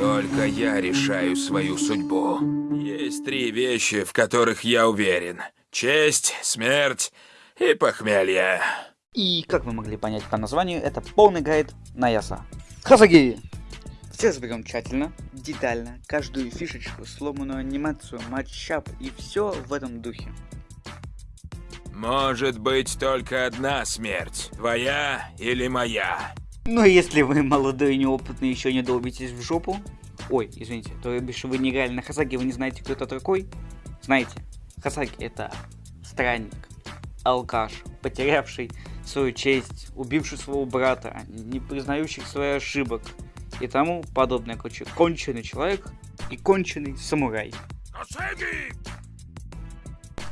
Только я решаю свою судьбу. Есть три вещи, в которых я уверен. Честь, смерть и похмелье. И, как вы могли понять по названию, это полный гайд на Яса. Хасаги! Все разберем тщательно, детально, каждую фишечку, сломанную анимацию, матчап и все в этом духе. Может быть только одна смерть. Твоя или моя. Но если вы молодой и неопытный, еще не долбитесь в жопу, ой, извините, то бишь вы не на Хасаги, вы не знаете, кто это такой, знаете, Хасаги это странник, алкаш, потерявший свою честь, убивший своего брата, не признающий своих ошибок и тому подобное. Короче, конченый человек и конченый самурай. Хасаги!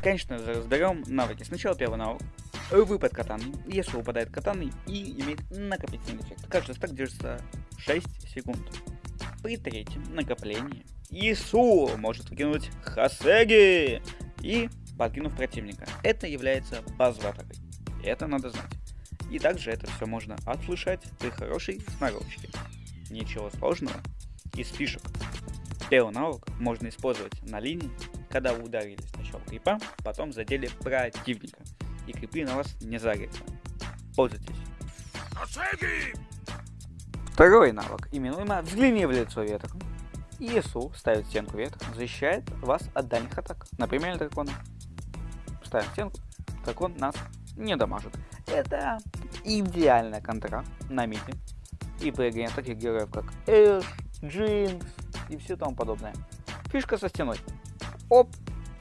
Конечно разберем навыки. Сначала первый навык. Выпад катаны. Если выпадает катаны и имеет накопительный эффект. Каждый стак держится 6 секунд. При третьем накоплении Ису может выкинуть Хасеги и подкинув противника. Это является базовой атакой. Это надо знать. И также это все можно отслышать при хорошей сноровочке. Ничего сложного. Из фишек. Первый навык можно использовать на линии, когда вы ударили сначала крипа, потом задели противника. И крипы на вас не зарятся. Пользуйтесь. Второй навык, именуемо «Взгляни в лицо ветра». ИСУ ставит стенку ветра, защищает вас от дальних атак, например, дракона. Ставим стенку, дракон нас не дамажит. Это идеальная контра на миде и при игре таких героев, как Эш, Джинкс и все тому подобное. Фишка со стеной. Оп,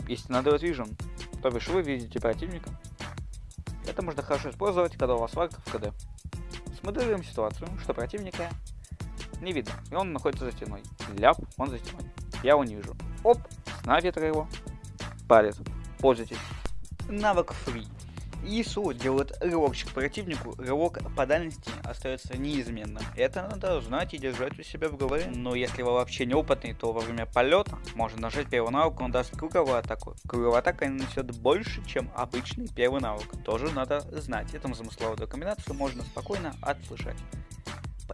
если надо Vision, то бишь вы видите противника. Это можно хорошо использовать, когда у вас вард в КД. Смоделируем ситуацию, что противника не видно, и он находится за стеной. Ляп, он за стеной. Я его не вижу. Оп, на ветра его. Палец. Пользуйтесь. Навык фри. ИСУ делает рывокчик противнику, рывок по дальности остается неизменным. Это надо знать и держать у себя в голове. Но если вы вообще неопытный, то во время полета можно нажать первый навык, он даст круговую атаку. Круговая атака нанесет больше, чем обычный первый навык. Тоже надо знать. Эту замысловую комбинацию можно спокойно отслышать.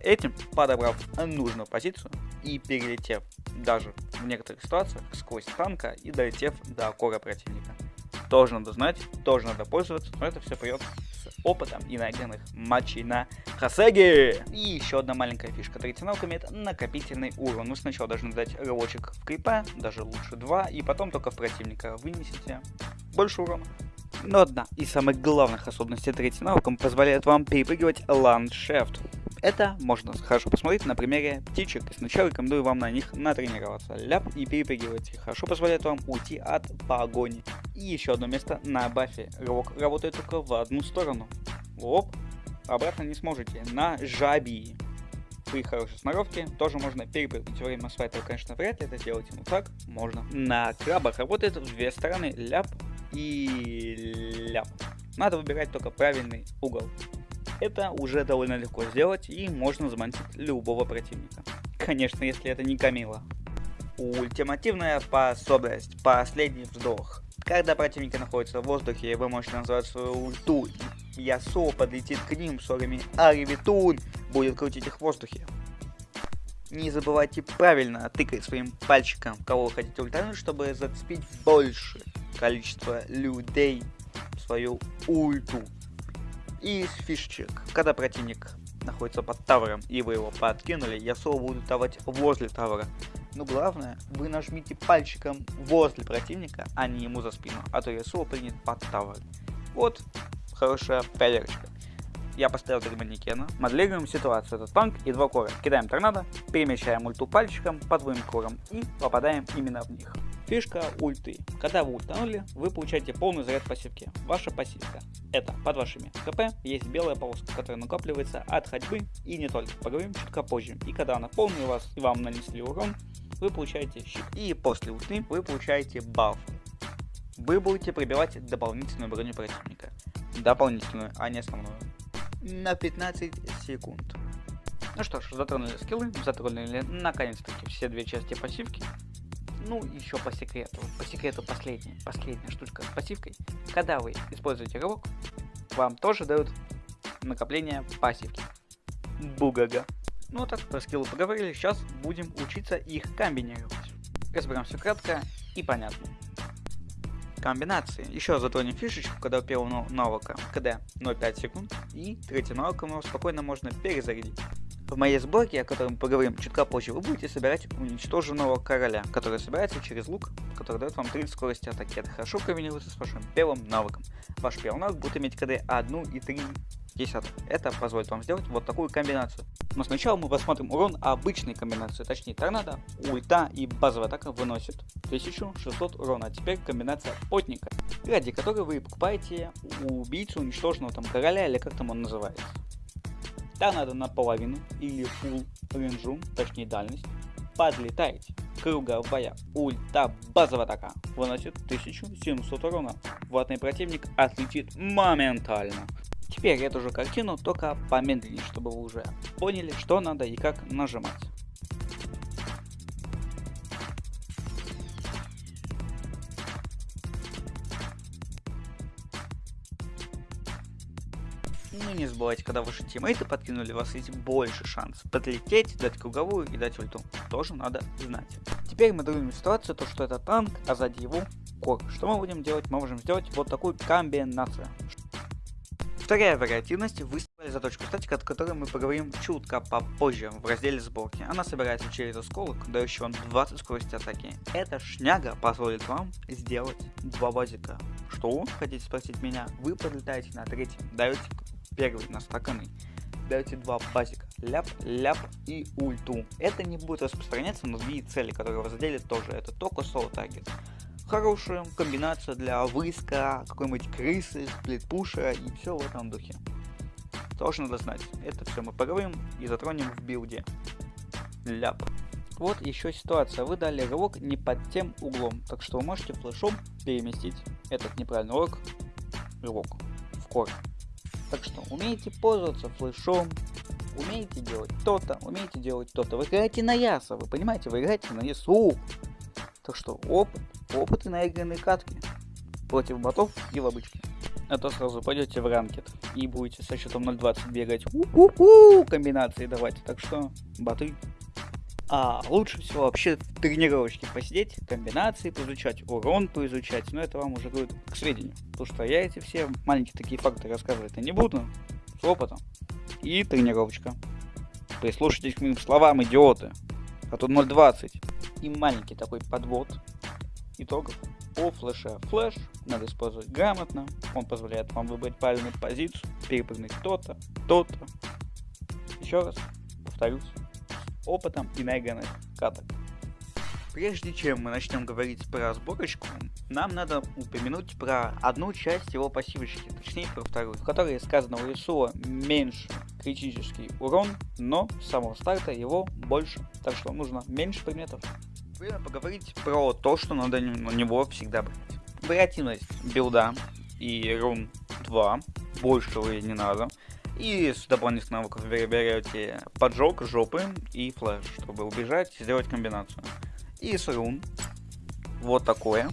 Этим, подобрав нужную позицию и перелетев даже в некоторых ситуациях сквозь танка и долетев до кора противника тоже надо знать, тоже надо пользоваться, но это все придет с опытом и наигранных матчей на Хасеге. И еще одна маленькая фишка. Третий навык имеет накопительный урон. Вы сначала должны дать рывочек в крипа, даже лучше два, и потом только в противника вынесете больше урона. Но одна из самых главных особенностей третьего навыком позволяет вам перепрыгивать ландшафт. Это можно хорошо посмотреть на примере птичек. Сначала рекомендую вам на них натренироваться. Ляп и перепрыгивайте. Хорошо позволяет вам уйти от погони. И еще одно место на бафе. Рывок работает только в одну сторону. Оп, обратно не сможете. На жаби. При хорошей сноровке тоже можно перепрыгнуть. Во время свайта конечно, вряд ли это сделать, но так можно. На крабах работает в две стороны. Ляп и ляп. Надо выбирать только правильный угол. Это уже довольно легко сделать и можно заманить любого противника. Конечно, если это не Камила. Ультимативная способность. Последний вздох. Когда противники находятся в воздухе, вы можете назвать свою ульту, и Ясо подлетит к ним с орами Аривитун будет крутить их в воздухе. Не забывайте правильно тыкать своим пальчиком, кого вы хотите ультануть, чтобы зацепить больше количество людей в свою ульту. И из фишечек, когда противник находится под тавером и вы его подкинули, Ясо будет давать возле тавера. Но главное, вы нажмите пальчиком возле противника, а не ему за спину, а то Ясо принят под тавер. Вот хорошая проверочка. Я поставил три манекена, моделируем ситуацию, этот танк и два кора. Кидаем торнадо, перемещаем ульту пальчиком по двоим корам и попадаем именно в них. Фишка ульты. Когда вы ультанули, вы получаете полный заряд пассивки. Ваша пассивка. Это под вашими хп есть белая полоска, которая накапливается от ходьбы и не только. Поговорим чутка позже. И когда она полная у вас и вам нанесли урон, вы получаете щит. И после ульты вы получаете баф. Вы будете пробивать дополнительную броню противника. Дополнительную, а не основную. На 15 секунд. Ну что ж, затронули скиллы, затронули наконец-таки все две части пассивки. Ну, еще по секрету. По секрету последняя, последняя штучка с пассивкой. Когда вы используете рывок, вам тоже дают накопление пассивки. Бугага. Ну так, про скиллы поговорили, сейчас будем учиться их комбинировать. Разберемся кратко и понятно. Комбинации. Еще затронем фишечку, когда у первого навыка КД 0,5 секунд, и третий навык нас спокойно можно перезарядить. В моей сборке, о которой мы поговорим чуть позже, вы будете собирать уничтоженного короля, который собирается через лук, который дает вам 30 скорости атаки. Это хорошо комбинируется с вашим первым навыком. Ваш первый навык будет иметь КД 1 и 3 десятых. Это позволит вам сделать вот такую комбинацию. Но сначала мы посмотрим урон обычной комбинации, точнее торнадо, ульта и базовая атака выносит 1600 урона. А теперь комбинация потника, ради которой вы покупаете убийцу уничтоженного там короля или как там он называется. Торнадо наполовину или full рейнджу, точнее дальность, подлетаете. Круговая ульта базовая атака выносит 1700 урона. Ватный противник отлетит моментально. Теперь эту же картину, только помедленнее, чтобы вы уже поняли, что надо и как нажимать. Ну не забывайте, когда ваши тиммейты подкинули, вас есть больше шансов подлететь, дать круговую и дать ульту. Тоже надо знать. Теперь мы думаем ситуацию, то что это танк, а сзади его кор. Что мы будем делать? Мы можем сделать вот такую комбинацию. Вторая вариативность выставили заточку статика, о которой мы поговорим чутко попозже в разделе сборки. Она собирается через осколок, дающий вам 20 скорости атаки. Эта шняга позволит вам сделать два базика. Что? Хотите спросить меня? Вы подлетаете на третий, даете первый на стаканы, даете два базика, ляп, ляп и ульту. Это не будет распространяться на другие цели, которые вы задели тоже. Это только соло таргет хорошая комбинация для выска, какой-нибудь крысы, сплитпуша и все в этом духе. Тоже надо знать. Это все мы поговорим и затронем в билде. Ляп. Вот еще ситуация. Вы дали рывок не под тем углом, так что вы можете флешом переместить этот неправильный рывок, рывок в кор. Так что умеете пользоваться флешом, умеете делать то-то, умеете делать то-то. Вы играете на яса, вы понимаете, вы играете на ясу. Так что опыт опыты наигранной катки против ботов и в обычке. А то сразу пойдете в ранкет и будете со счетом 0.20 бегать у-у-у, комбинации давать. Так что, боты. А лучше всего вообще в тренировочке посидеть, комбинации поизучать, урон поизучать, но это вам уже говорит к сведению. Потому что я эти все маленькие такие факты рассказывать не буду, с опытом. И тренировочка. Прислушайтесь к моим словам, идиоты. А тут 0.20. И маленький такой подвод итогов по флеше. Флеш надо использовать грамотно, он позволяет вам выбрать правильную позицию, перепрыгнуть то-то, то-то. Еще раз повторюсь, опытом и наигранных каток. Прежде чем мы начнем говорить про сборочку, нам надо упомянуть про одну часть его пассивочки, точнее про вторую, в которой сказано у Исуа меньше критический урон, но с самого старта его больше, так что нужно меньше предметов время поговорить про то, что надо на него всегда брать. Вариативность билда и рун 2, больше вы не надо. И с дополнительных навыков вы берете поджог, жопы и флеш, чтобы убежать и сделать комбинацию. И с рун вот такое.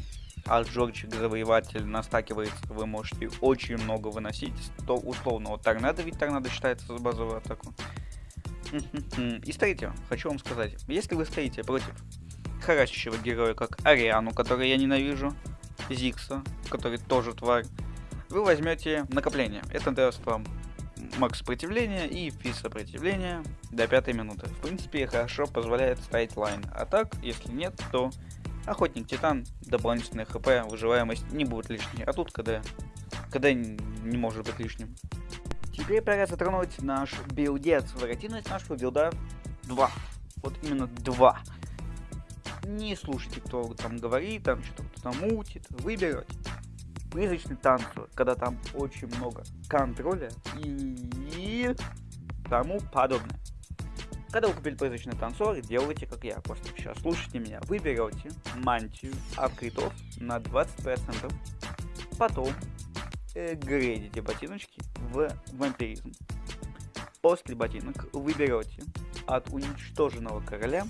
А Джорджик Завоеватель настакивается, вы можете очень много выносить. То условного торнадо, ведь торнадо считается за базовую атаку. И стоите, хочу вам сказать, если вы стоите против харасящего героя, как Ариану, который я ненавижу, Зикса, который тоже тварь, вы возьмете накопление. Это даст вам макс сопротивления и физ сопротивления до пятой минуты. В принципе, хорошо позволяет ставить лайн. А так, если нет, то охотник титан, дополнительная хп, выживаемость не будет лишней. А тут КД. КД не может быть лишним. Теперь пора затронуть наш билдец. Вариативность нашего билда 2. Вот именно 2 не слушайте, кто там говорит, там что-то кто-то мутит, вы берете призрачный танцор, когда там очень много контроля и тому подобное. Когда вы купили призрачный танцор, делайте как я, просто сейчас слушайте меня. Вы берете мантию открытов на 20%, потом э, грейдите ботиночки в вампиризм. После ботинок вы берете от уничтоженного короля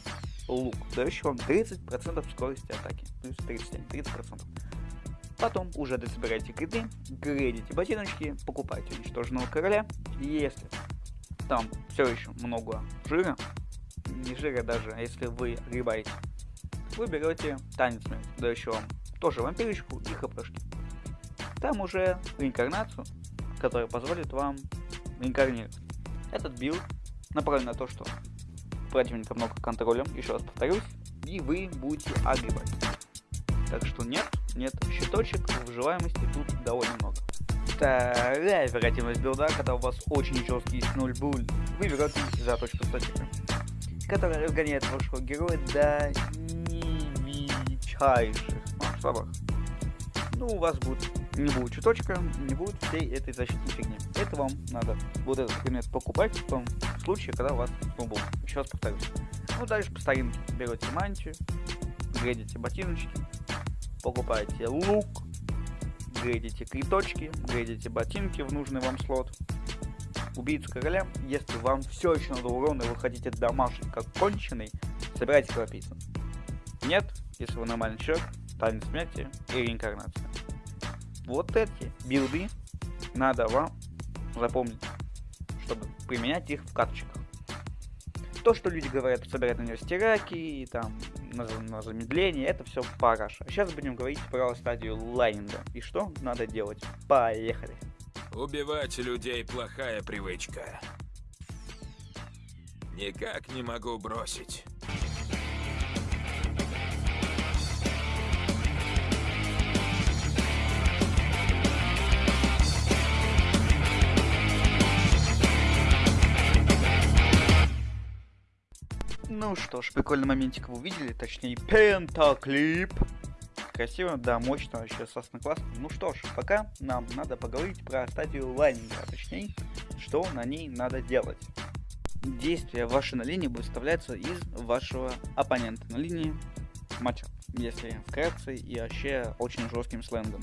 лук, дающий вам 30% скорости атаки. Плюс 37, 30%. Потом уже дособираете криты, грейдите ботиночки, покупаете уничтоженного короля. Если там все еще много жира, не жира даже, а если вы огребаете, вы берете танец да еще тоже вампирочку и хпшки. Там уже реинкарнацию, которая позволит вам реинкарнировать. Этот билд направлен на то, что противника много контролем, еще раз повторюсь, и вы будете огребать. Так что нет, нет, щиточек выживаемости тут довольно много. Вторая вероятность билда, когда у вас очень жесткий 0 буль, вы берете заточку Статика, которая разгоняет вашего героя до величайших масштабах. Ну, у вас будет не будет чуточка, не будет всей этой защитной фигни. Это вам надо вот этот предмет покупать в том случае, когда у вас снобл. Еще раз повторюсь. Ну, дальше по старинке берете мантию, грейдите ботиночки, покупаете лук, грейдите криточки, грейдите ботинки в нужный вам слот, убийцу короля, если вам все еще надо урона и вы хотите домашний как конченый, собирайте кровопийцу. Нет, если вы нормальный человек, танец смерти и реинкарнация. Вот эти билды надо вам запомнить, чтобы применять их в карточках. То, что люди говорят, собирать на нее стираки и там на, на замедление, это все параша. Сейчас будем говорить про стадию лайнинга и что надо делать. Поехали! Убивать людей плохая привычка. Никак не могу бросить. Ну что ж, прикольный моментик вы увидели, точнее пентаклип. Красиво, да, мощно, вообще сосно классно. Ну что ж, пока нам надо поговорить про стадию лайнинга, а точнее, что на ней надо делать. Действие вашей на линии будет вставляться из вашего оппонента на линии матча, если вкратце и вообще очень жестким сленгом.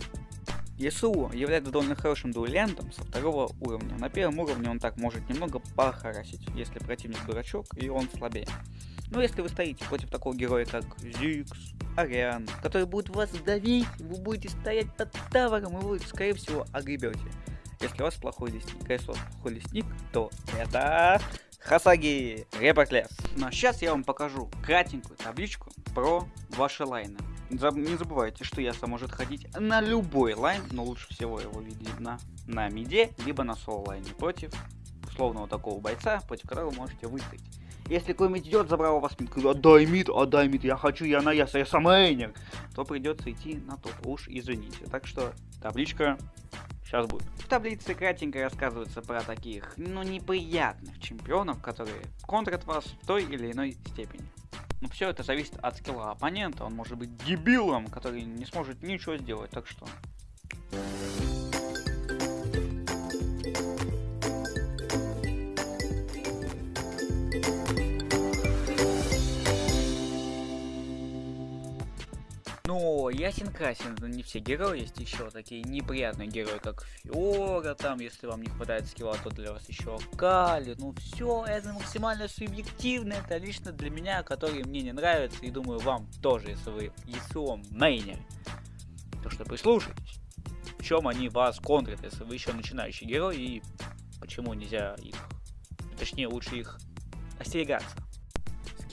ЕСУ является довольно хорошим дуэлянтом со второго уровня. На первом уровне он так может немного похарасить, если противник дурачок и он слабее. Но если вы стоите против такого героя, как Зикс, Ариан, который будет вас давить, вы будете стоять под тавером, и вы, скорее всего, огребете. Если у вас плохой лесник. Если у вас плохой лесник, то это Hasagi, report лес. Но сейчас я вам покажу кратенькую табличку про ваши лайны. Не забывайте, что Ясо может ходить на любой лайн, но лучше всего его видно на миде, либо на соло лайне против условного такого бойца, против которого вы можете выстоять. Если какой-нибудь идет, забрал у вас мид, отдай мид, отдай мид, я хочу, я на Ясо, Ясо-мейнер, то придется идти на топ, уж извините. Так что табличка сейчас будет. В таблице кратенько рассказывается про таких, ну, неприятных чемпионов, которые контрят вас в той или иной степени. Но все это зависит от скилла оппонента, он может быть дебилом, который не сможет ничего сделать, так что... ясен красен, не все герои, есть еще такие неприятные герои, как Фиора, там, если вам не хватает скилла, то для вас еще Кали, ну все, это максимально субъективно, это лично для меня, который мне не нравится, и думаю, вам тоже, если вы ЕСО мейнер, то что прислушайтесь, в чем они вас контрят, если вы еще начинающий герой, и почему нельзя их, точнее, лучше их остерегаться.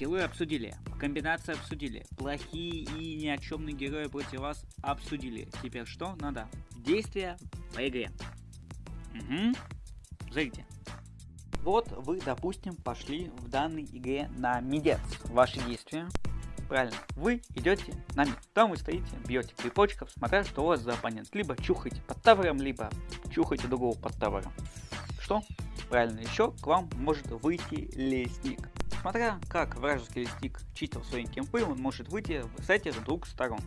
Скиллы обсудили, комбинации обсудили, плохие и ни о чемные герои против вас обсудили. Теперь что надо? Действия по игре. Угу. Зайдите. Вот вы, допустим, пошли в данной игре на мидец. Ваши действия. Правильно, вы идете на мид. Там вы стоите, бьете крипочков, смотря что у вас за оппонент. Либо чухаете под тавером, либо чухаете другого под тавером. Что? Правильно, еще к вам может выйти лестник. Смотря как вражеский лесник чистил свои кемпы, он может выйти с этих двух сторон.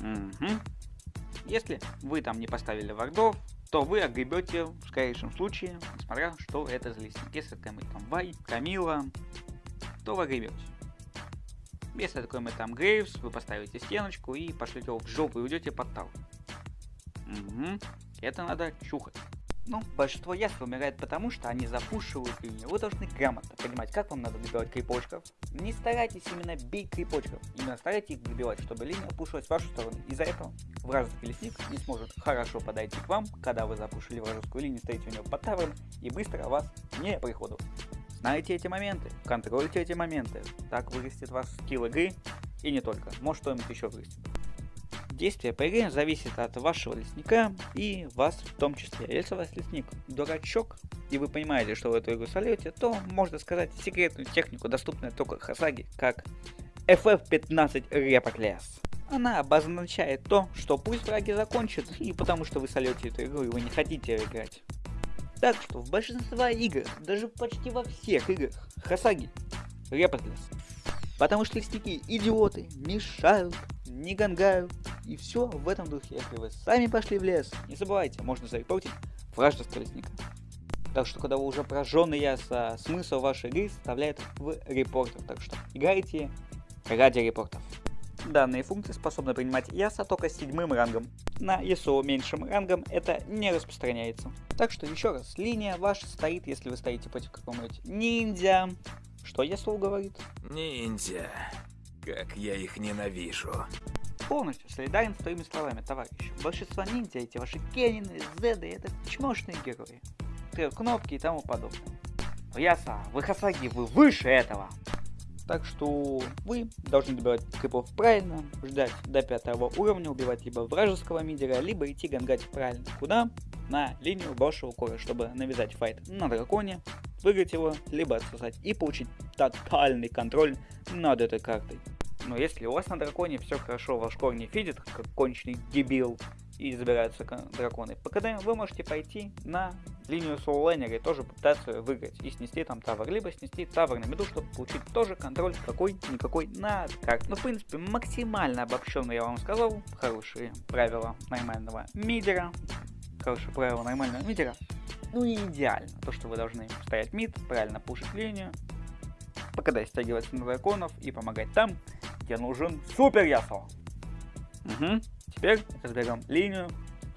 Угу. Если вы там не поставили вардов, то вы огребете в скорейшем случае, несмотря что это за лесник. Если это мы там Вай, Камила, то вы огребете. Если такой мы там Грейвс, вы поставите стеночку и пошлете его в жопу и уйдете под тау. Угу. Это надо чухать. Ну, большинство яств умирает потому, что они запушивают линию. Вы должны грамотно понимать, как вам надо добивать крипочков. Не старайтесь именно бить крипочков, именно старайтесь их добивать, чтобы линия пушилась в вашу сторону. Из-за этого вражеский лесник не сможет хорошо подойти к вам, когда вы запушили вражескую линию, стоите у него под тавром и быстро вас не приходу. Знайте эти моменты, контрольте эти моменты, так вырастет ваш скилл игры и не только, может что-нибудь еще вырастет. Действие по игре зависит от вашего лесника и вас в том числе. Если у вас лесник дурачок, и вы понимаете, что в эту игру сольете, то можно сказать секретную технику, доступную только Хасаги, как FF15 Report Она обозначает то, что пусть враги закончат, и потому что вы солете эту игру и вы не хотите играть. Так что в большинстве игр, даже почти во всех играх, Хасаги Report Потому что лесники идиоты, мешают, не гангают, и все в этом духе. Если вы сами пошли в лес, не забывайте, можно зарепортить вражеского лесника. Так что, когда вы уже прожженный яса, смысл вашей игры составляет в репортах. Так что играйте ради репортов. Данные функции способны принимать яса только с седьмым рангом. На ESO меньшим рангом это не распространяется. Так что еще раз, линия ваша стоит, если вы стоите против какого-нибудь ниндзя. Что ESO говорит? Ниндзя. Как я их ненавижу. Полностью солидарен с твоими словами, товарищ. Большинство ниндзя, эти ваши Кенины, Зеды, это чмошные герои. Трет кнопки и тому подобное. Но Яса, вы Хасаги, вы выше этого. Так что вы должны добивать крипов правильно, ждать до пятого уровня, убивать либо вражеского мидера, либо идти гангать правильно. Куда? На линию вашего кора, чтобы навязать файт на драконе, выиграть его, либо отсосать и получить тотальный контроль над этой картой. Но если у вас на драконе все хорошо, ваш кор не фидит, как конченый дебил, и забираются драконы по КД, вы можете пойти на линию соулайнера и тоже попытаться выиграть и снести там тавр, либо снести тавр на меду, чтобы получить тоже контроль какой-никакой над картой. Ну, в принципе, максимально обобщенно я вам сказал, хорошие правила нормального мидера, хорошие правила нормального мидера, ну и идеально, то, что вы должны стоять мид, правильно пушить линию, по КД стягиваться на драконов и помогать там, где нужен супер ясо. Угу. Теперь разберем линию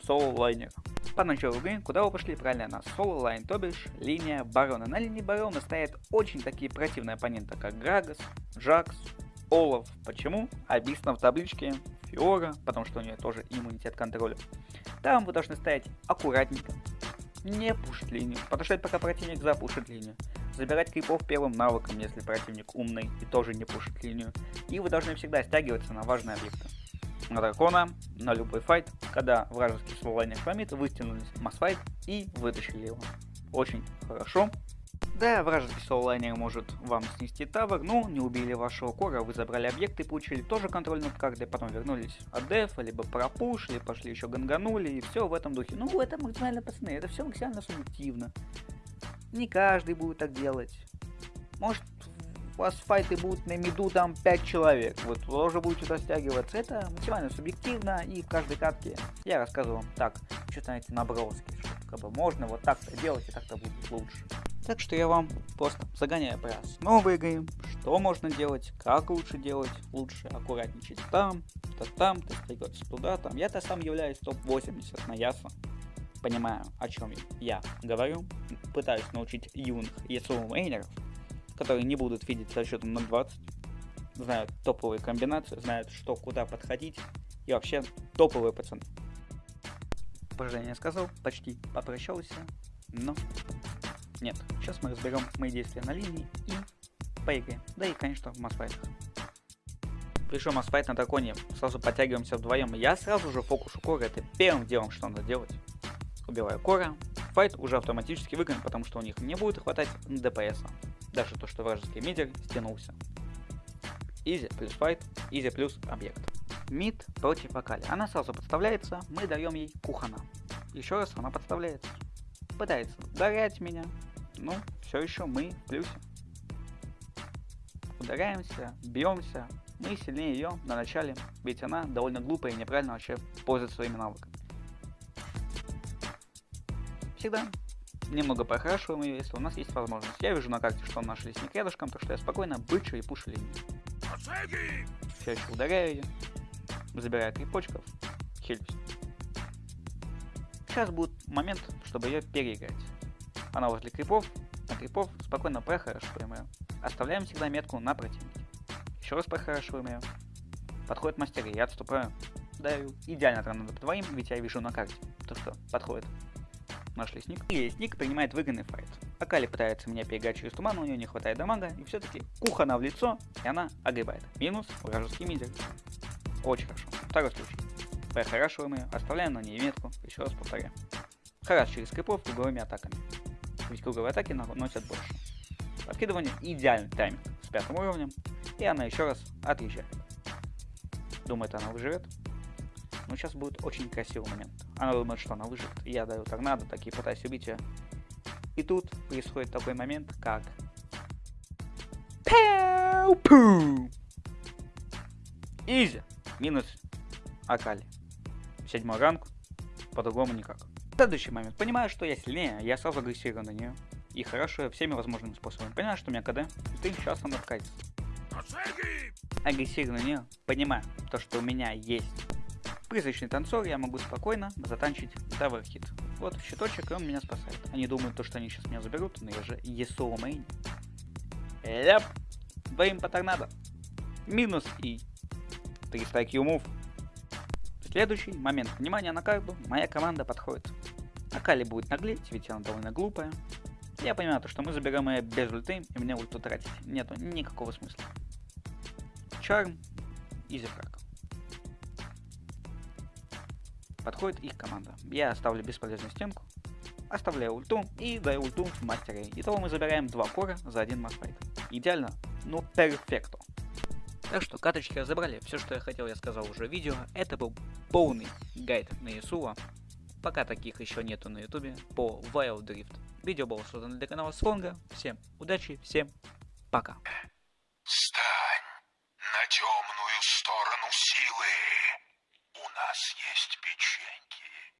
соло лайнера. По началу игры, куда вы пошли правильно, на соло лайн, то бишь линия барона. На линии барона стоят очень такие противные оппоненты, как Грагас, Жакс, Олаф. Почему? Объяснено в табличке. Фиора, потому что у нее тоже иммунитет контроля. Там вы должны стоять аккуратненько, не пушить линию, подождать пока противник запушит линию забирать крипов первым навыком, если противник умный и тоже не пушит линию. И вы должны всегда стягиваться на важные объекты. На дракона, на любой файт, когда вражеский слолайнер хромит, вы стянулись массфайт и вытащили его. Очень хорошо. Да, вражеский соулайнер может вам снести тавер, но не убили вашего кора, вы забрали объекты, получили тоже контроль над картой, потом вернулись от дефа, либо пропушили, пошли еще ганганули, и все в этом духе. Ну, это максимально, пацаны, это все максимально субъективно. Не каждый будет так делать. Может, у вас файты будут на миду там 5 человек, вы тоже будете растягиваться. Это максимально субъективно, и в каждой катке я рассказываю вам так, что знаете, наброски, что как бы можно вот так-то делать, и так-то будет лучше. Так что я вам просто загоняю по основы игры, что можно делать, как лучше делать, лучше аккуратничать там, то там, то стягиваться туда, там. Я-то сам являюсь топ-80 на Яса понимаю, о чем я говорю, пытаюсь научить юных ESO мейнеров, которые не будут видеть со счетом на 20, знают топовые комбинации, знают, что куда подходить, и вообще топовые пацаны. Поражение сказал, почти попрощался, но нет. Сейчас мы разберем мои действия на линии и по игре, да и, конечно, в массфайтах. Пришел массфайт на драконе, сразу подтягиваемся вдвоем. Я сразу же фокус кора, это первым делом, что надо делать убиваю Кора, fight уже автоматически выигран, потому что у них не будет хватать DPS. Даже то, что вражеский мидер стянулся. Easy плюс fight, easy плюс объект. Мид против Акали. Она сразу подставляется, мы даем ей Кухана. Еще раз она подставляется. Пытается ударять меня, ну, все еще мы в плюсе. Ударяемся, бьемся, мы сильнее ее на начале, ведь она довольно глупая и неправильно вообще пользуется своими навыками всегда немного похрашиваем ее, если у нас есть возможность. Я вижу на карте, что наш лесник рядышком, так что я спокойно бычу и пушу линию. Все еще ударяю ее, забираю три почков, хилюсь. Сейчас будут момент, чтобы ее переиграть. Она возле крипов, на крипов спокойно прохорошиваем ее. Оставляем всегда метку на противнике. Еще раз прохорошиваем ее. Подходит мастер, я отступаю. Даю идеально тренда по двоим, ведь я вижу на карте, то что подходит. Наш лесник. И лесник принимает выгодный файт. Акали пытается меня переиграть через туман, у нее не хватает дамага, и все-таки кухана в лицо, и она огребает. Минус вражеский мидер. Очень хорошо. Второй случай. Прохорашиваем ее, оставляем на ней метку, еще раз повторяем. Хараш через крипов круговыми атаками. Круговые атаки наносят больше. Подкидывание идеальный тайминг с пятым уровнем, и она еще раз отъезжает. Думает, она выживет. Но сейчас будет очень красивый момент. Она думает, что она выживет. Я даю торнадо, такие пытаюсь убить ее. И тут происходит такой момент, как... Пау-пу! Изи. Минус Акали. Седьмой ранг. По-другому никак. Следующий момент. Понимаю, что я сильнее, я сразу агрессирую на нее. И хорошо всеми возможными способами. Понимаю, что у меня КД. Ты сейчас она вкатится. Агрессирую на нее. Понимаю, то, что у меня есть призрачный танцор, я могу спокойно затанчить таверхит. Вот щиточек, и он меня спасает. Они думают, то, что они сейчас меня заберут, но я же ESO мейн. Ляп! Двоим по торнадо. Минус и 300 IQ мув. Следующий момент. Внимание на карту. Моя команда подходит. Акали будет наглеть, ведь она довольно глупая. Я понимаю, то, что мы заберем ее без ульты, и мне ульту тратить нету никакого смысла. Чарм, изи фраг. Подходит их команда. Я оставлю бесполезную стенку, оставляю ульту и даю ульту в. Итого мы забираем два кора за один масфайт. Идеально, ну перфекто. Так что каточки разобрали, все что я хотел я сказал уже в видео, это был полный гайд на Исуа. Пока таких еще нету на ютубе, по Wild Drift. Видео было создано для канала Слонга. Всем удачи, всем пока. Стань на темную сторону силы. У нас есть печеньки.